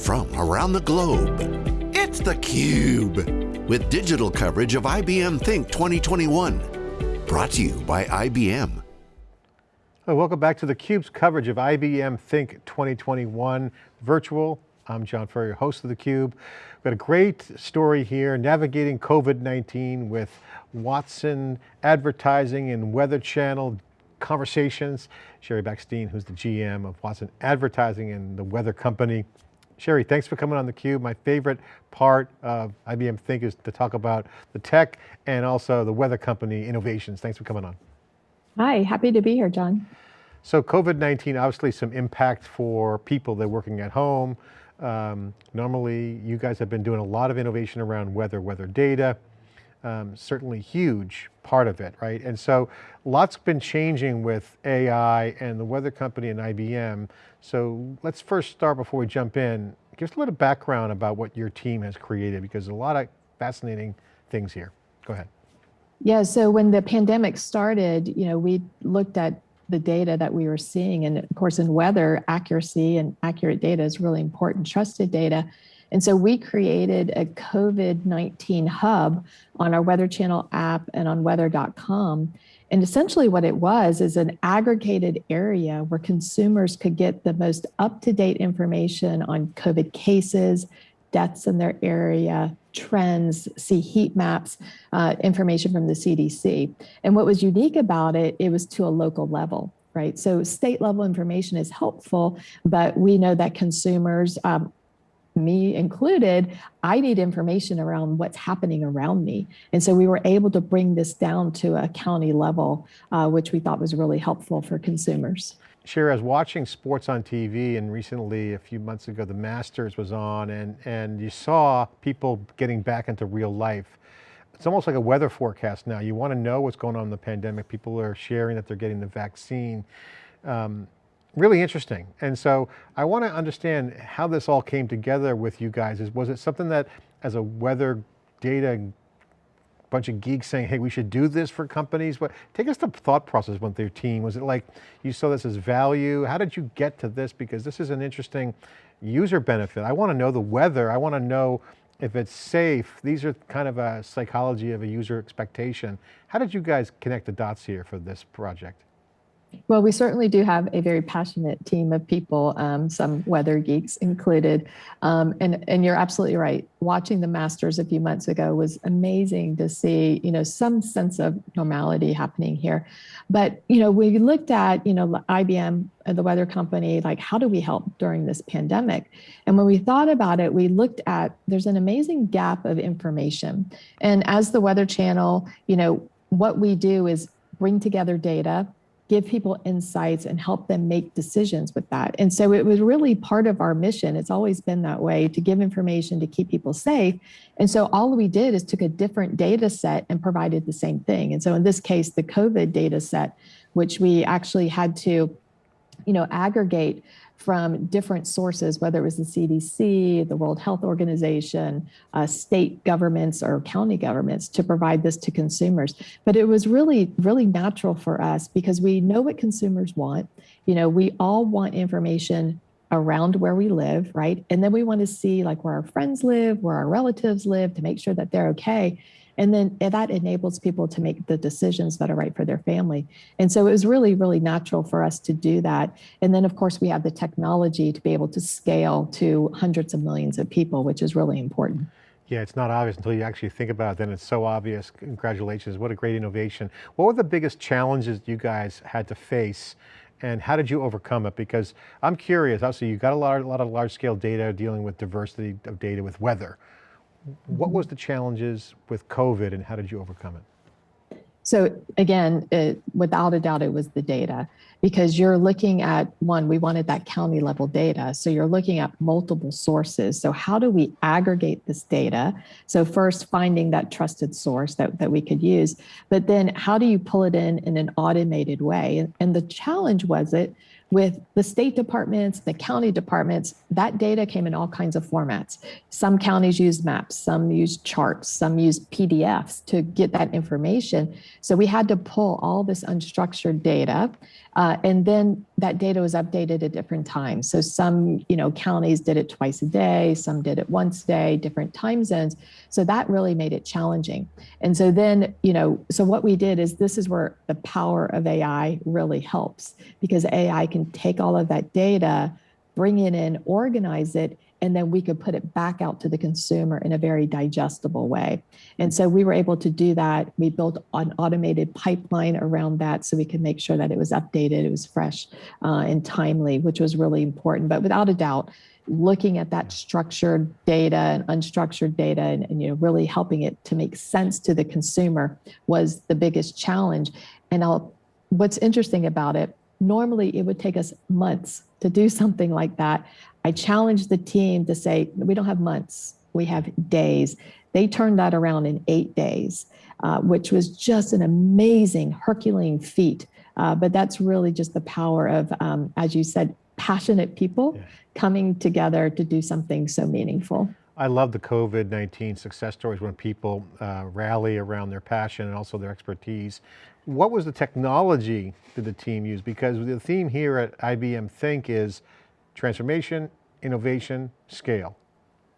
from around the globe. It's theCUBE, with digital coverage of IBM Think 2021. Brought to you by IBM. Welcome back to theCUBE's coverage of IBM Think 2021 virtual. I'm John Furrier, host of theCUBE. We've got a great story here, navigating COVID-19 with Watson Advertising and Weather Channel conversations. Sheri Bachstein, who's the GM of Watson Advertising and the Weather Company. Sheri, thanks for coming on theCUBE. My favorite part of IBM Think is to talk about the tech and also the Weather Company innovations. Thanks for coming on. Hi, happy to be here, John. So COVID-19, obviously some impact for people that are working at home. Um, normally, you guys have been doing a lot of innovation around weather, weather data, um, certainly huge part of it, right? And so lots been changing with AI and the weather company and IBM. So let's first start before we jump in, give us a little background about what your team has created because a lot of fascinating things here. Go ahead. Yeah, so when the pandemic started, you know, we looked at the data that we were seeing. And of course, in weather, accuracy and accurate data is really important, trusted data. And so we created a COVID-19 hub on our Weather Channel app and on weather.com. And essentially what it was is an aggregated area where consumers could get the most up-to-date information on COVID cases, deaths in their area, trends, see heat maps, uh, information from the CDC. And what was unique about it, it was to a local level right? So state level information is helpful, but we know that consumers um, me included, I need information around what's happening around me. And so we were able to bring this down to a county level, uh, which we thought was really helpful for consumers. Sheri, I was watching sports on TV and recently, a few months ago, the Masters was on and, and you saw people getting back into real life. It's almost like a weather forecast now. You want to know what's going on in the pandemic. People are sharing that they're getting the vaccine. Um, really interesting. And so I want to understand how this all came together with you guys. Is Was it something that as a weather data bunch of geeks saying, hey, we should do this for companies? But take us the thought process with your team. Was it like you saw this as value? How did you get to this? Because this is an interesting user benefit. I want to know the weather. I want to know if it's safe. These are kind of a psychology of a user expectation. How did you guys connect the dots here for this project? Well, we certainly do have a very passionate team of people, um, some weather geeks included. Um, and, and you're absolutely right. Watching the Masters a few months ago was amazing to see, you know, some sense of normality happening here. But, you know, we looked at, you know, IBM, uh, the weather company, like how do we help during this pandemic? And when we thought about it, we looked at, there's an amazing gap of information. And as the Weather Channel, you know, what we do is bring together data give people insights and help them make decisions with that. And so it was really part of our mission. It's always been that way to give information to keep people safe. And so all we did is took a different data set and provided the same thing. And so in this case, the COVID data set, which we actually had to you know, aggregate from different sources, whether it was the CDC, the World Health Organization, uh, state governments or county governments to provide this to consumers. But it was really, really natural for us because we know what consumers want. You know, we all want information around where we live, right? And then we want to see like where our friends live, where our relatives live to make sure that they're okay. And then that enables people to make the decisions that are right for their family. And so it was really, really natural for us to do that. And then of course we have the technology to be able to scale to hundreds of millions of people, which is really important. Yeah, it's not obvious until you actually think about it, then it's so obvious. Congratulations, what a great innovation. What were the biggest challenges you guys had to face and how did you overcome it? Because I'm curious, obviously you got a lot, a lot of large scale data dealing with diversity of data with weather. What was the challenges with COVID and how did you overcome it? So again, it, without a doubt, it was the data because you're looking at one, we wanted that county level data. So you're looking at multiple sources. So how do we aggregate this data? So first finding that trusted source that, that we could use, but then how do you pull it in in an automated way? And, and the challenge was it with the state departments, the county departments, that data came in all kinds of formats. Some counties use maps, some use charts, some use PDFs to get that information. So we had to pull all this unstructured data Uh, and then that data was updated at different times. So some, you know, counties did it twice a day, some did it once a day, different time zones. So that really made it challenging. And so then, you know, so what we did is this is where the power of AI really helps because AI can take all of that data, bring it in, organize it, and then we could put it back out to the consumer in a very digestible way. And so we were able to do that. We built an automated pipeline around that so we could make sure that it was updated, it was fresh uh, and timely, which was really important. But without a doubt, looking at that structured data and unstructured data and, and, you know really helping it to make sense to the consumer was the biggest challenge and I'll, what's interesting about it normally it would take us months to do something like that I challenged the team to say, we don't have months, we have days. They turned that around in eight days, uh, which was just an amazing Herculean feat. Uh, but that's really just the power of, um, as you said, passionate people yeah. coming together to do something so meaningful. I love the COVID-19 success stories when people uh, rally around their passion and also their expertise. What was the technology that the team use? Because the theme here at IBM Think is transformation, innovation, scale.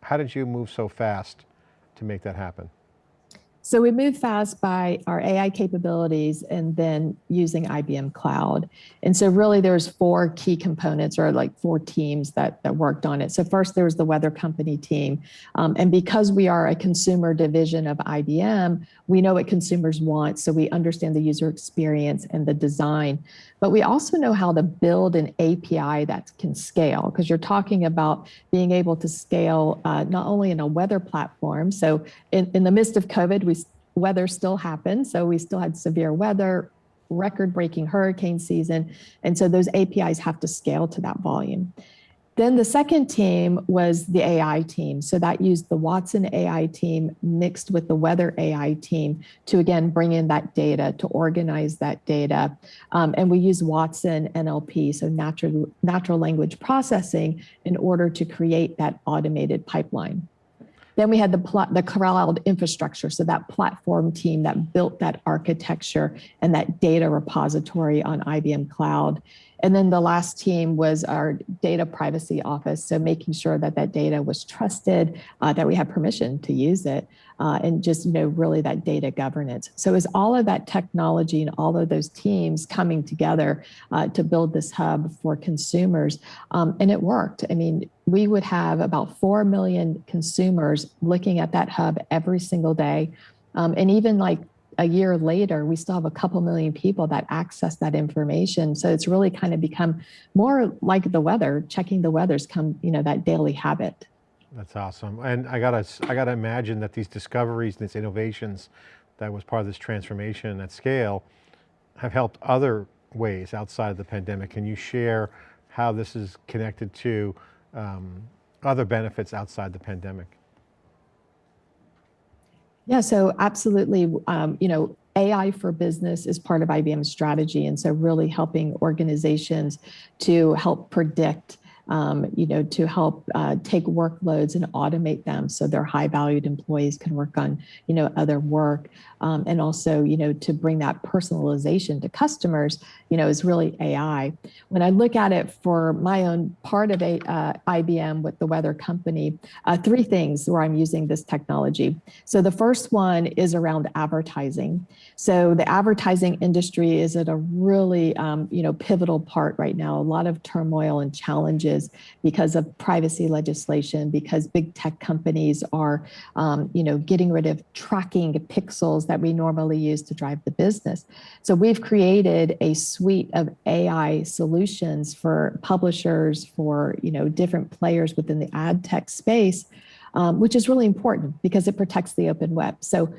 How did you move so fast to make that happen? So we moved fast by our AI capabilities and then using IBM Cloud. And so really there's four key components or like four teams that, that worked on it. So first there was the weather company team. Um, and because we are a consumer division of IBM, we know what consumers want. So we understand the user experience and the design. But we also know how to build an API that can scale because you're talking about being able to scale uh, not only in a weather platform. So in, in the midst of COVID, we weather still happened. So we still had severe weather, record breaking hurricane season. And so those APIs have to scale to that volume. Then the second team was the AI team. So that used the Watson AI team mixed with the Weather AI team to again bring in that data, to organize that data. Um, and we use Watson NLP, so natural, natural language processing, in order to create that automated pipeline. Then we had the, the cloud infrastructure, so that platform team that built that architecture and that data repository on IBM Cloud. And then the last team was our data privacy office. So making sure that that data was trusted, uh, that we had permission to use it, uh, and just, you know, really that data governance. So is all of that technology and all of those teams coming together uh, to build this hub for consumers. Um, and it worked. I mean, we would have about 4 million consumers looking at that hub every single day. Um, and even like a year later, we still have a couple million people that access that information. So it's really kind of become more like the weather, checking the weather's come, you know, that daily habit. That's awesome. And I gotta, I gotta imagine that these discoveries, these innovations that was part of this transformation at scale have helped other ways outside of the pandemic. Can you share how this is connected to um, other benefits outside the pandemic? Yeah, so absolutely, um, you know, AI for business is part of IBM's strategy. And so really helping organizations to help predict um, you know, to help uh, take workloads and automate them so their high valued employees can work on, you know, other work. Um, and also, you know, to bring that personalization to customers, you know, is really AI. When I look at it for my own part of a, uh, IBM with the weather company, uh, three things where I'm using this technology. So the first one is around advertising. So the advertising industry is at a really, um, you know, pivotal part right now, a lot of turmoil and challenges because of privacy legislation, because big tech companies are, um, you know, getting rid of tracking pixels that we normally use to drive the business. So we've created a suite of AI solutions for publishers, for, you know, different players within the ad tech space, um, which is really important because it protects the open web. So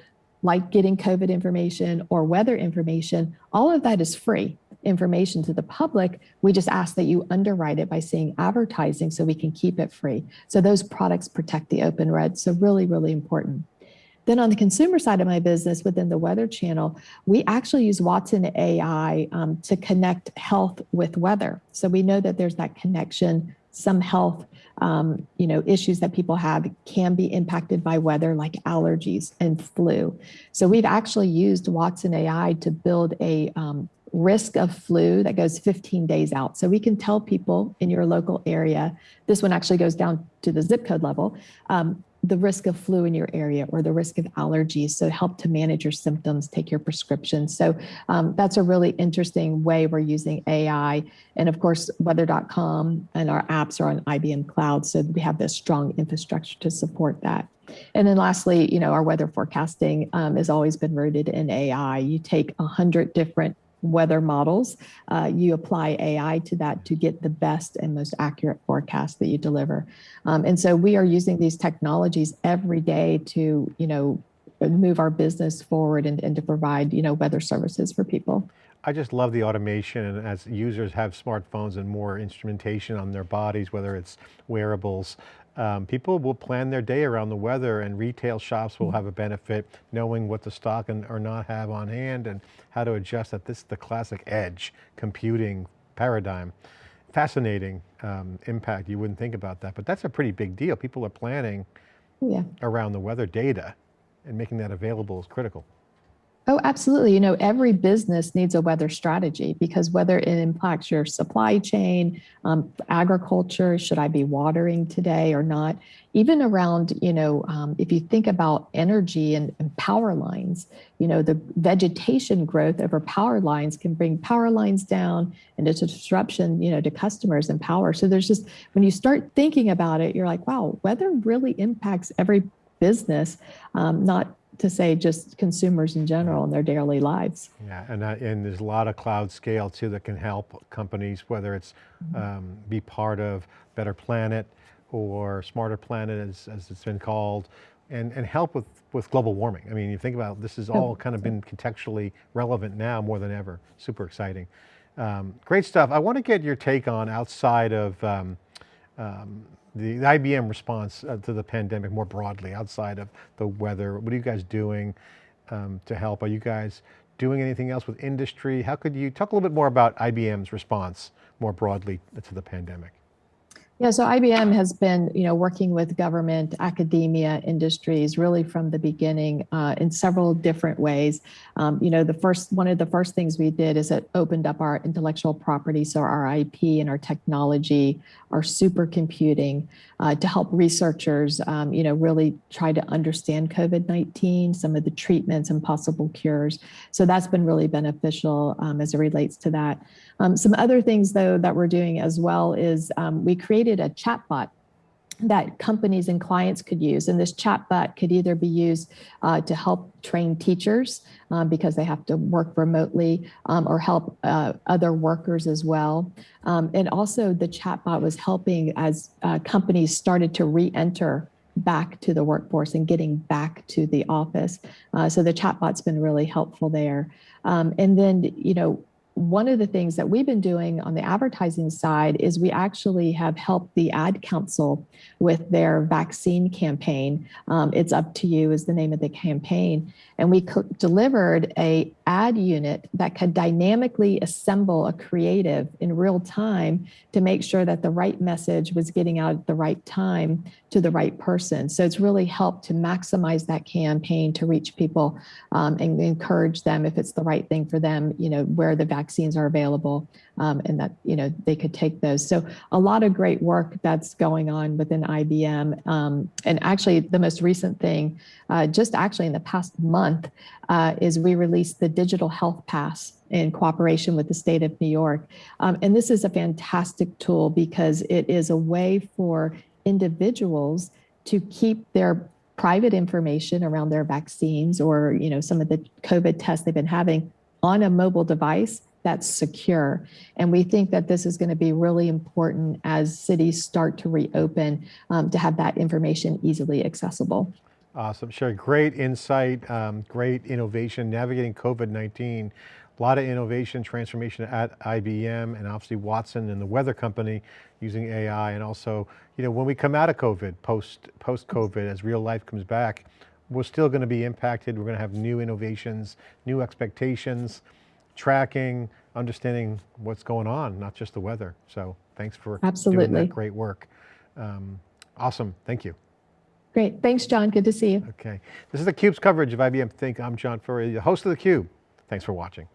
like getting COVID information or weather information, all of that is free information to the public. We just ask that you underwrite it by saying advertising so we can keep it free. So those products protect the open red. So really, really important. Then on the consumer side of my business within the weather channel, we actually use Watson AI um, to connect health with weather. So we know that there's that connection, some health um, you know, issues that people have can be impacted by weather like allergies and flu. So we've actually used Watson AI to build a um, risk of flu that goes 15 days out. So we can tell people in your local area, this one actually goes down to the zip code level, um, the risk of flu in your area or the risk of allergies. So help to manage your symptoms, take your prescriptions. So um, that's a really interesting way we're using AI. And of course, weather.com and our apps are on IBM Cloud. So we have this strong infrastructure to support that. And then lastly, you know, our weather forecasting um, has always been rooted in AI. You take a hundred different weather models, uh, you apply AI to that to get the best and most accurate forecast that you deliver. Um, and so we are using these technologies every day to, you know, move our business forward and, and to provide, you know, weather services for people. I just love the automation and as users have smartphones and more instrumentation on their bodies, whether it's wearables, um, people will plan their day around the weather and retail shops will have a benefit knowing what to stock and or not have on hand and how to adjust that. This is the classic edge computing paradigm. Fascinating um, impact. You wouldn't think about that, but that's a pretty big deal. People are planning yeah. around the weather data and making that available is critical. Oh, absolutely. You know, every business needs a weather strategy because whether it impacts your supply chain, um, agriculture, should I be watering today or not? Even around, you know, um, if you think about energy and, and, power lines, you know, the vegetation growth over power lines can bring power lines down and it's a disruption, you know, to customers and power. So there's just, when you start thinking about it, you're like, wow, weather really impacts every business, um, not to say just consumers in general in their daily lives. Yeah, and, uh, and there's a lot of cloud scale too that can help companies, whether it's mm -hmm. um, be part of Better Planet or Smarter Planet as, as it's been called, and, and help with, with global warming. I mean, you think about this has all kind of been contextually relevant now more than ever. Super exciting. Um, great stuff. I want to get your take on outside of um, um, the, the IBM response uh, to the pandemic more broadly outside of the weather. What are you guys doing um, to help? Are you guys doing anything else with industry? How could you talk a little bit more about IBM's response more broadly to the pandemic? Yeah, so IBM has been, you know, working with government, academia, industries, really from the beginning uh, in several different ways. Um, you know, the first one of the first things we did is it opened up our intellectual property, so our IP and our technology, our supercomputing, uh, to help researchers, um, you know, really try to understand COVID-19, some of the treatments and possible cures. So that's been really beneficial um, as it relates to that. Um, some other things though that we're doing as well is um, we created a chatbot that companies and clients could use. And this chatbot could either be used uh, to help train teachers um, because they have to work remotely um, or help uh, other workers as well. Um, and also the chatbot was helping as uh, companies started to re-enter back to the workforce and getting back to the office. Uh, so the chatbot's been really helpful there. Um, and then, you know, one of the things that we've been doing on the advertising side is we actually have helped the ad council with their vaccine campaign. Um, it's up to you is the name of the campaign. And we delivered a ad unit that could dynamically assemble a creative in real time to make sure that the right message was getting out at the right time to the right person. So it's really helped to maximize that campaign to reach people um, and encourage them if it's the right thing for them, you know, where the vaccines are available um, and that, you know, they could take those. So a lot of great work that's going on within IBM. Um, and actually the most recent thing, uh, just actually in the past month, uh, is we released the Digital Health Pass in cooperation with the state of New York. Um, and this is a fantastic tool because it is a way for individuals to keep their private information around their vaccines or you know some of the COVID tests they've been having on a mobile device that's secure. And we think that this is going to be really important as cities start to reopen um, to have that information easily accessible. Awesome, sure. Great insight, um, great innovation, navigating COVID-19. A lot of innovation, transformation at IBM and obviously Watson and the weather company using AI and also, you know, when we come out of COVID, post, post-COVID, as real life comes back, we're still going to be impacted. We're going to have new innovations, new expectations tracking, understanding what's going on, not just the weather. So thanks for Absolutely. doing that great work. Um, awesome, thank you. Great, thanks John, good to see you. Okay, this is theCUBE's coverage of IBM Think. I'm John Furrier, the host of theCUBE. Thanks for watching.